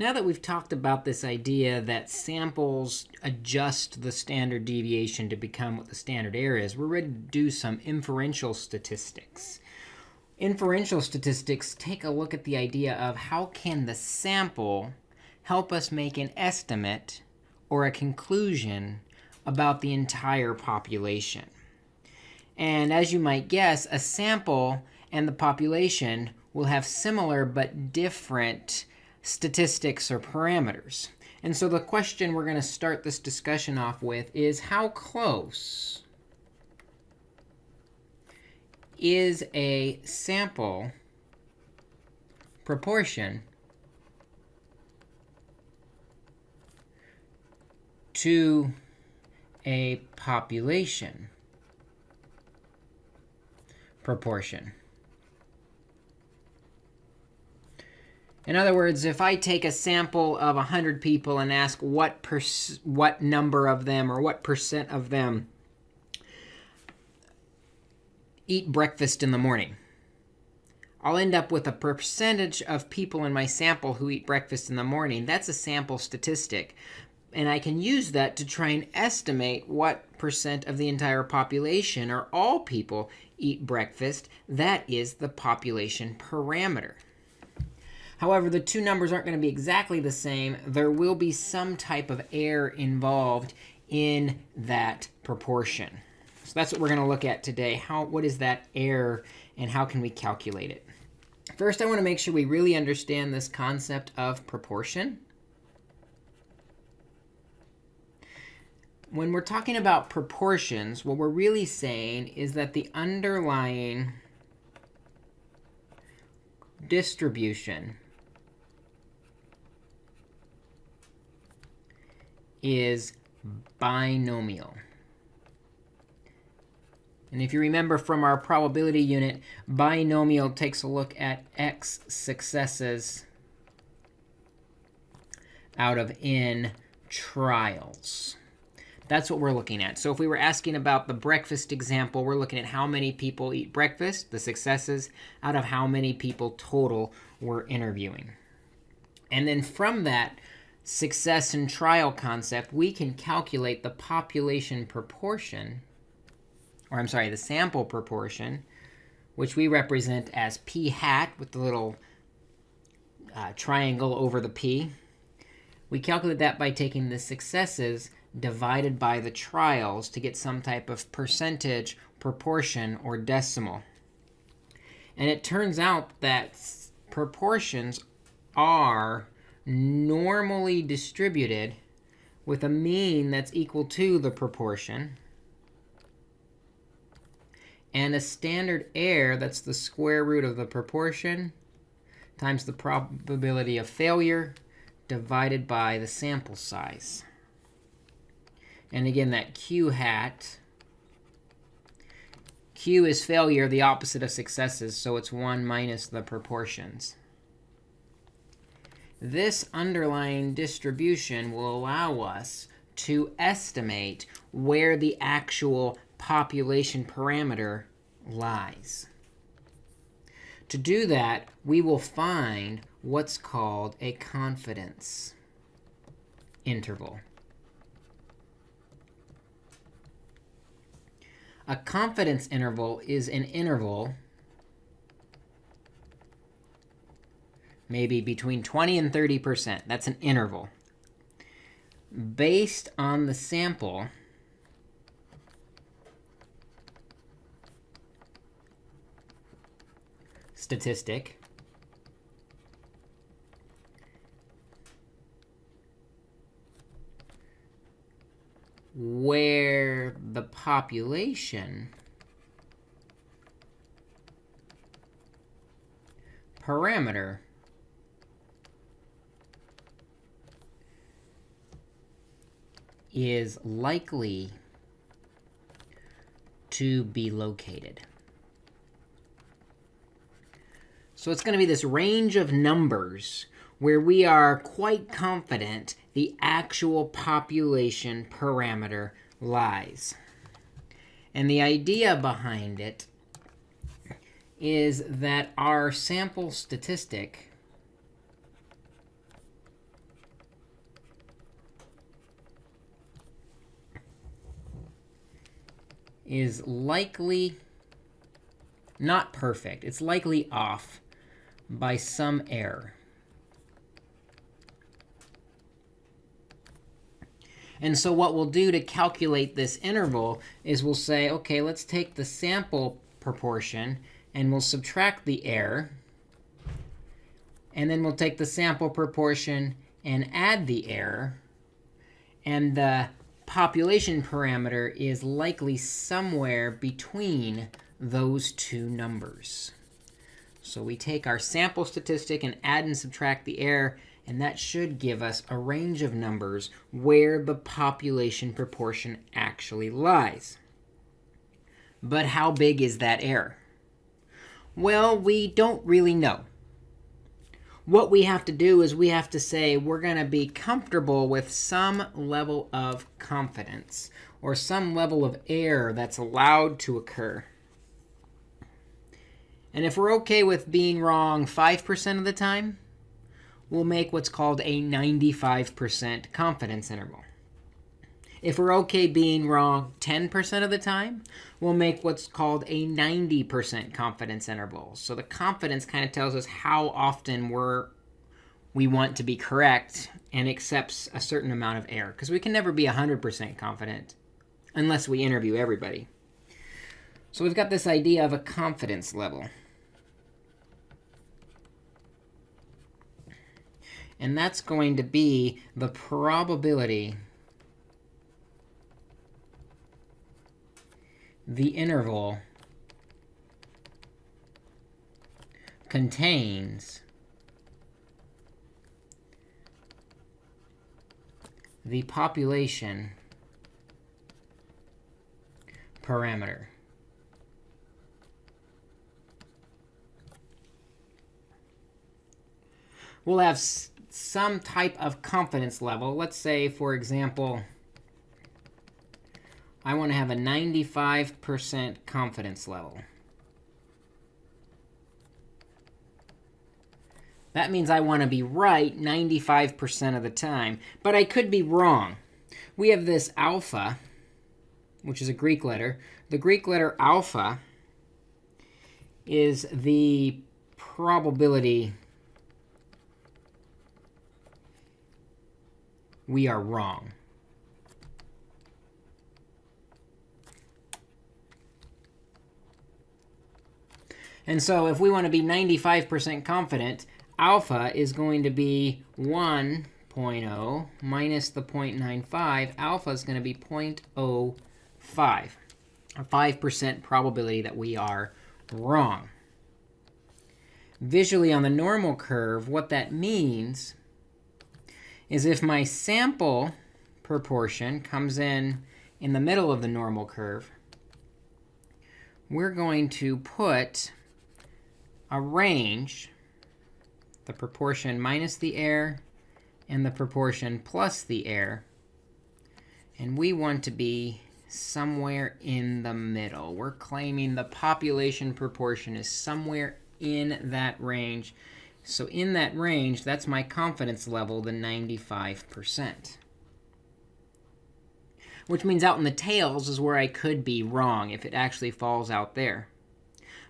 Now that we've talked about this idea that samples adjust the standard deviation to become what the standard error is, we're ready to do some inferential statistics. Inferential statistics take a look at the idea of how can the sample help us make an estimate or a conclusion about the entire population. And as you might guess, a sample and the population will have similar but different statistics or parameters. And so the question we're going to start this discussion off with is how close is a sample proportion to a population proportion. In other words, if I take a sample of 100 people and ask what, what number of them or what percent of them eat breakfast in the morning, I'll end up with a percentage of people in my sample who eat breakfast in the morning. That's a sample statistic. And I can use that to try and estimate what percent of the entire population or all people eat breakfast. That is the population parameter. However, the two numbers aren't going to be exactly the same. There will be some type of error involved in that proportion. So that's what we're going to look at today. How, what is that error, and how can we calculate it? First, I want to make sure we really understand this concept of proportion. When we're talking about proportions, what we're really saying is that the underlying distribution is binomial. And if you remember from our probability unit, binomial takes a look at x successes out of n trials. That's what we're looking at. So if we were asking about the breakfast example, we're looking at how many people eat breakfast, the successes, out of how many people total we're interviewing. And then from that, success and trial concept, we can calculate the population proportion, or I'm sorry, the sample proportion, which we represent as p hat with the little uh, triangle over the p. We calculate that by taking the successes divided by the trials to get some type of percentage, proportion, or decimal. And it turns out that proportions are normally distributed with a mean that's equal to the proportion and a standard error that's the square root of the proportion times the probability of failure divided by the sample size. And again, that q hat, q is failure, the opposite of successes, so it's 1 minus the proportions. This underlying distribution will allow us to estimate where the actual population parameter lies. To do that, we will find what's called a confidence interval. A confidence interval is an interval maybe between 20 and 30%. That's an interval. Based on the sample, statistic, where the population parameter is likely to be located. So it's going to be this range of numbers where we are quite confident the actual population parameter lies. And the idea behind it is that our sample statistic is likely not perfect. It's likely off by some error. And so what we'll do to calculate this interval is we'll say, OK, let's take the sample proportion, and we'll subtract the error. And then we'll take the sample proportion and add the error. And the population parameter is likely somewhere between those two numbers. So we take our sample statistic and add and subtract the error. And that should give us a range of numbers where the population proportion actually lies. But how big is that error? Well, we don't really know. What we have to do is we have to say we're going to be comfortable with some level of confidence or some level of error that's allowed to occur. And if we're OK with being wrong 5% of the time, we'll make what's called a 95% confidence interval. If we're OK being wrong 10% of the time, we'll make what's called a 90% confidence interval. So the confidence kind of tells us how often we're, we want to be correct and accepts a certain amount of error. Because we can never be 100% confident unless we interview everybody. So we've got this idea of a confidence level. And that's going to be the probability the interval contains the population parameter. We'll have some type of confidence level. Let's say, for example, I want to have a 95% confidence level. That means I want to be right 95% of the time. But I could be wrong. We have this alpha, which is a Greek letter. The Greek letter alpha is the probability we are wrong. And so if we want to be 95% confident, alpha is going to be 1.0 minus the 0.95. Alpha is going to be 0.05, a 5% probability that we are wrong. Visually on the normal curve, what that means is if my sample proportion comes in in the middle of the normal curve, we're going to put a range, the proportion minus the error and the proportion plus the error. And we want to be somewhere in the middle. We're claiming the population proportion is somewhere in that range. So in that range, that's my confidence level, the 95%. Which means out in the tails is where I could be wrong if it actually falls out there.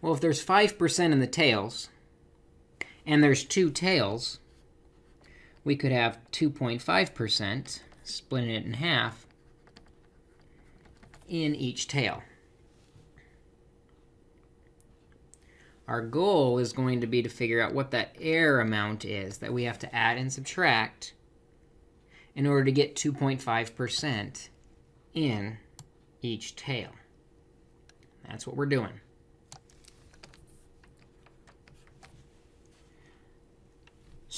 Well, if there's 5% in the tails, and there's two tails, we could have 2.5%, splitting it in half, in each tail. Our goal is going to be to figure out what that error amount is that we have to add and subtract in order to get 2.5% in each tail. That's what we're doing.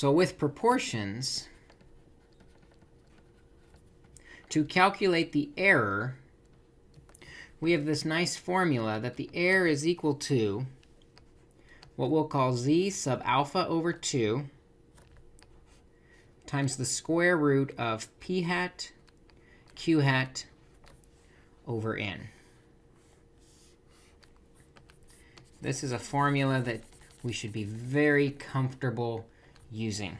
So with proportions, to calculate the error, we have this nice formula that the error is equal to what we'll call z sub alpha over 2 times the square root of p hat q hat over n. This is a formula that we should be very comfortable using.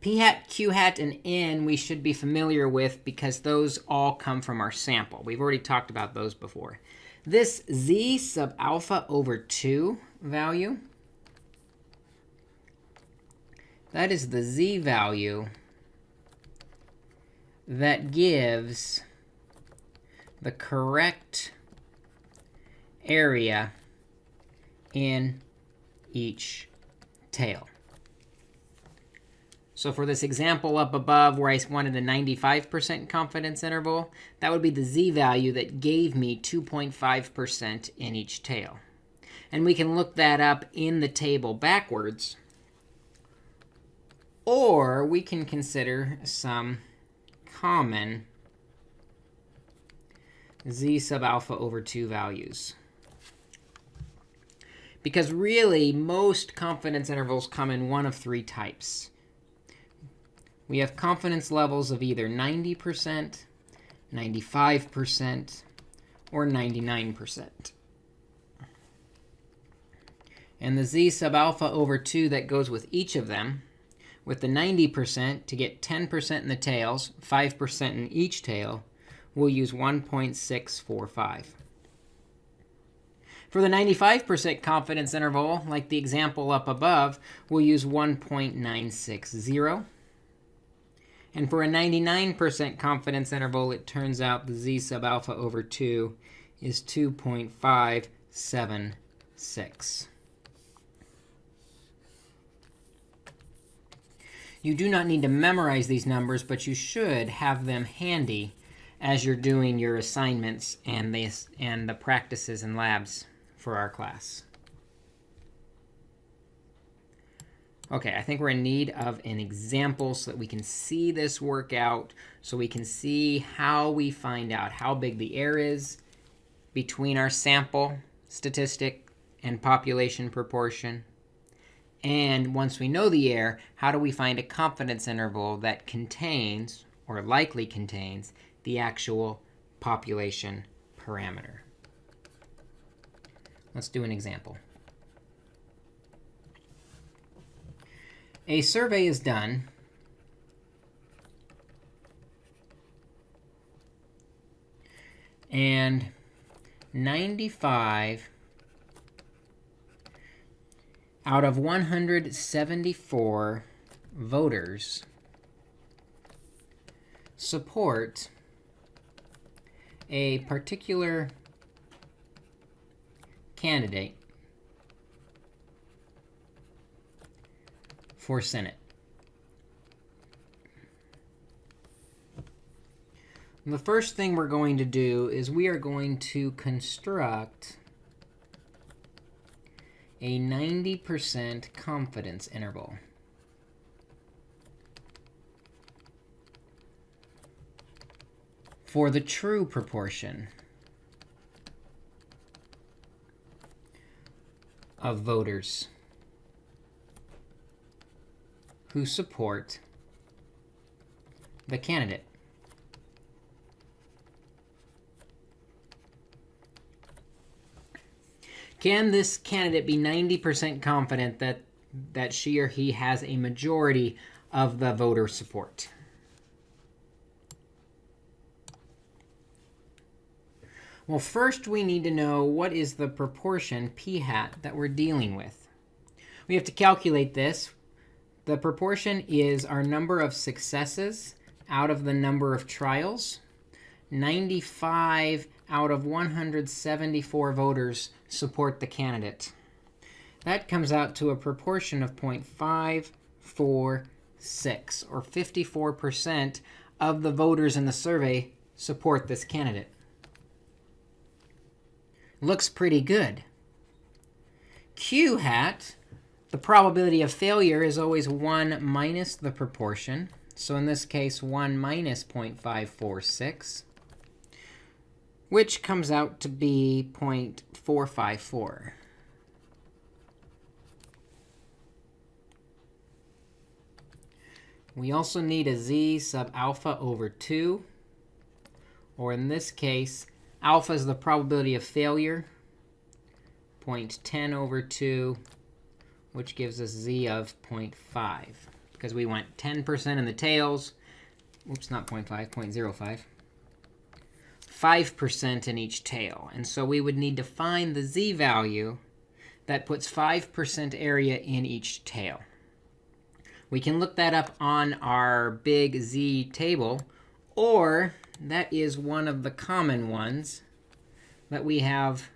p hat, q hat, and n we should be familiar with because those all come from our sample. We've already talked about those before. This z sub alpha over 2 value, that is the z value that gives the correct area in each tail. So for this example up above where I wanted a 95% confidence interval, that would be the z-value that gave me 2.5% in each tail. And we can look that up in the table backwards. Or we can consider some common z sub alpha over 2 values. Because really, most confidence intervals come in one of three types. We have confidence levels of either 90%, 95%, or 99%. And the z sub alpha over 2 that goes with each of them, with the 90% to get 10% in the tails, 5% in each tail, we'll use 1.645. For the 95% confidence interval, like the example up above, we'll use 1.960. And for a 99% confidence interval, it turns out the z sub alpha over 2 is 2.576. You do not need to memorize these numbers, but you should have them handy as you're doing your assignments and the, and the practices and labs for our class. OK, I think we're in need of an example so that we can see this work out, so we can see how we find out how big the error is between our sample statistic and population proportion. And once we know the error, how do we find a confidence interval that contains, or likely contains, the actual population parameter? Let's do an example. A survey is done and 95 out of 174 voters support a particular candidate for Senate. the first thing we're going to do is we are going to construct a 90% confidence interval. For the true proportion of voters who support the candidate. Can this candidate be 90% confident that, that she or he has a majority of the voter support? Well, first we need to know what is the proportion p hat that we're dealing with. We have to calculate this. The proportion is our number of successes out of the number of trials. 95 out of 174 voters support the candidate. That comes out to a proportion of 0.546, or 54% of the voters in the survey support this candidate looks pretty good. Q hat, the probability of failure is always 1 minus the proportion. So in this case, 1 minus 0.546, which comes out to be 0.454. We also need a z sub alpha over 2, or in this case, Alpha is the probability of failure, 0.10 over 2, which gives us z of 0.5. because we want 10% in the tails. Oops, not 0.5, 0.05. 5% in each tail. And so we would need to find the z value that puts 5% area in each tail. We can look that up on our big z table, or that is one of the common ones that we have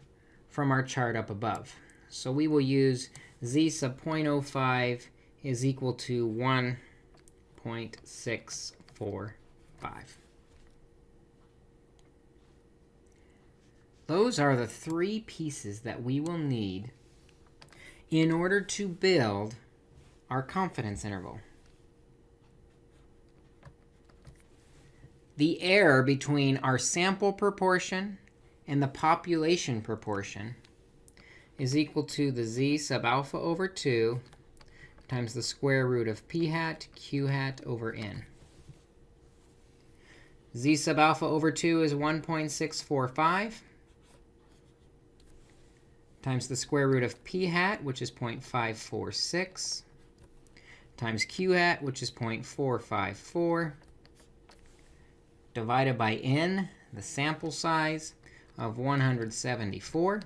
from our chart up above. So we will use z sub 0.05 is equal to 1.645. Those are the three pieces that we will need in order to build our confidence interval. The error between our sample proportion and the population proportion is equal to the z sub alpha over 2 times the square root of p hat q hat over n. z sub alpha over 2 is 1.645 times the square root of p hat, which is 0.546, times q hat, which is 0.454, divided by n, the sample size of 174.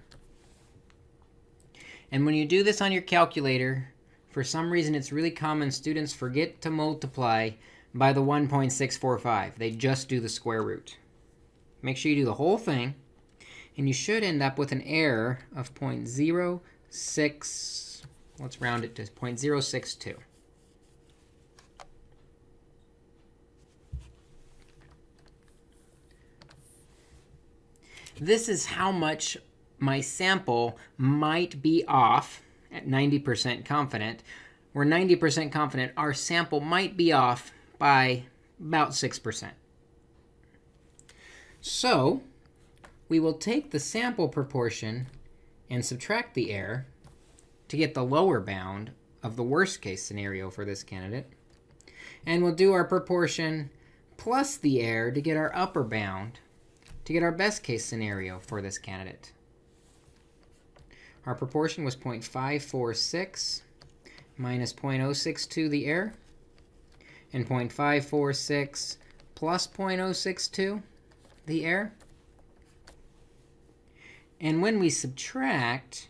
And when you do this on your calculator, for some reason it's really common students forget to multiply by the 1.645. They just do the square root. Make sure you do the whole thing. And you should end up with an error of 0.06, let's round it to 0.062. This is how much my sample might be off at 90% confident. We're 90% confident our sample might be off by about 6%. So we will take the sample proportion and subtract the error to get the lower bound of the worst case scenario for this candidate. And we'll do our proportion plus the error to get our upper bound to get our best case scenario for this candidate. Our proportion was 0.546 minus 0.062, the error, and 0.546 plus 0.062, the error. And when we subtract,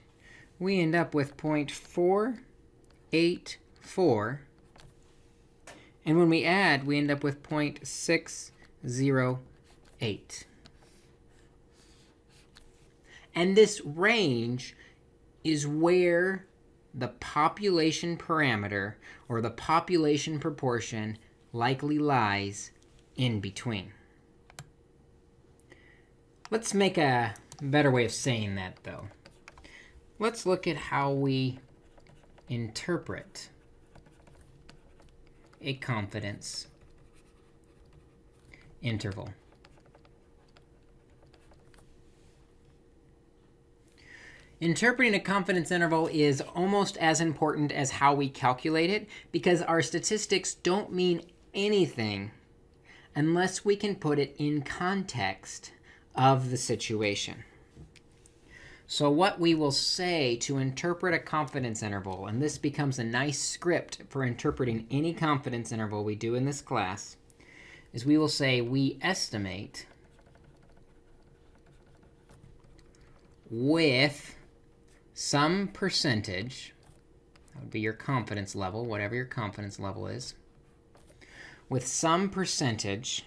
we end up with 0.484. And when we add, we end up with 0.608. And this range is where the population parameter, or the population proportion, likely lies in between. Let's make a better way of saying that, though. Let's look at how we interpret a confidence interval. Interpreting a confidence interval is almost as important as how we calculate it, because our statistics don't mean anything unless we can put it in context of the situation. So what we will say to interpret a confidence interval, and this becomes a nice script for interpreting any confidence interval we do in this class, is we will say we estimate with some percentage, that would be your confidence level, whatever your confidence level is, with some percentage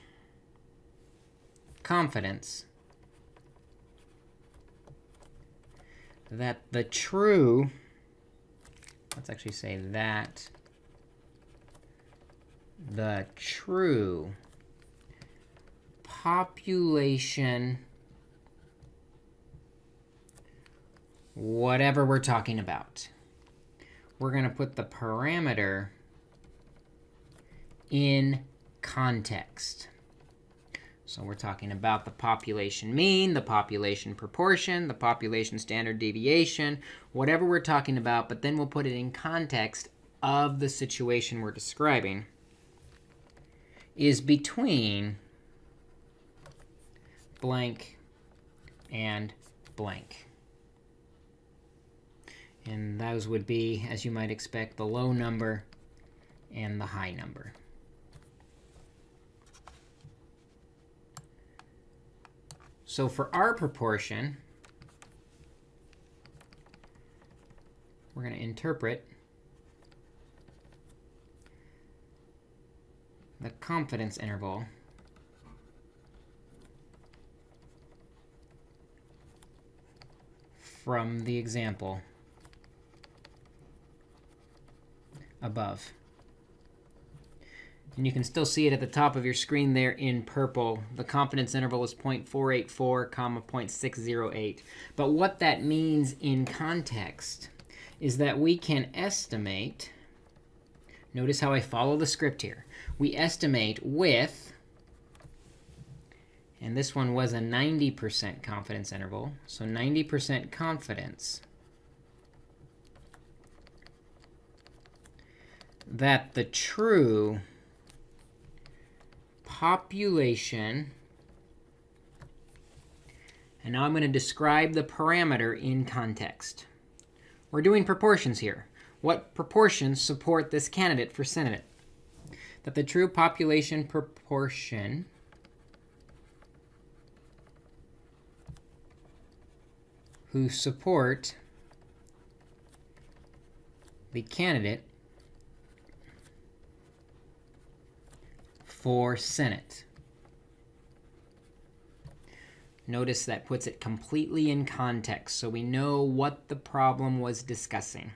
confidence that the true, let's actually say that the true population, whatever we're talking about, we're going to put the parameter in context. So we're talking about the population mean, the population proportion, the population standard deviation, whatever we're talking about, but then we'll put it in context of the situation we're describing, is between blank and blank. And those would be, as you might expect, the low number and the high number. So for our proportion, we're going to interpret the confidence interval from the example above. And you can still see it at the top of your screen there in purple. The confidence interval is 0.484, comma 0.608. But what that means in context is that we can estimate, notice how I follow the script here. We estimate with, and this one was a 90% confidence interval, so 90% confidence that the true population, and now I'm going to describe the parameter in context. We're doing proportions here. What proportions support this candidate for Senate? That the true population proportion who support the candidate for Senate. Notice that puts it completely in context, so we know what the problem was discussing.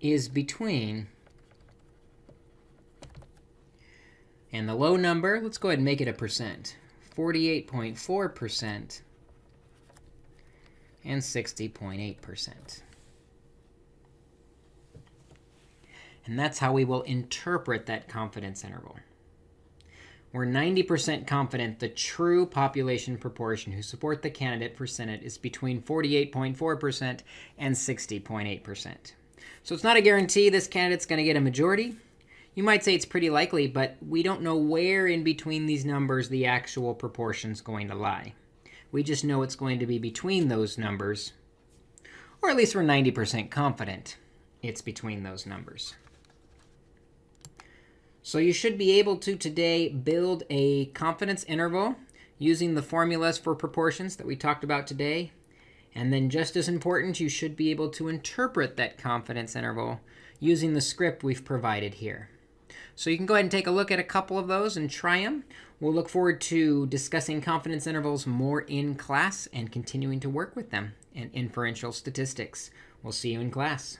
Is between, and the low number, let's go ahead and make it a percent, 48.4% and 60.8%. And that's how we will interpret that confidence interval. We're 90% confident the true population proportion who support the candidate for Senate is between 48.4% and 60.8%. So it's not a guarantee this candidate's going to get a majority. You might say it's pretty likely, but we don't know where in between these numbers the actual proportion is going to lie. We just know it's going to be between those numbers, or at least we're 90% confident it's between those numbers. So you should be able to today build a confidence interval using the formulas for proportions that we talked about today. And then just as important, you should be able to interpret that confidence interval using the script we've provided here. So you can go ahead and take a look at a couple of those and try them. We'll look forward to discussing confidence intervals more in class and continuing to work with them in inferential statistics. We'll see you in class.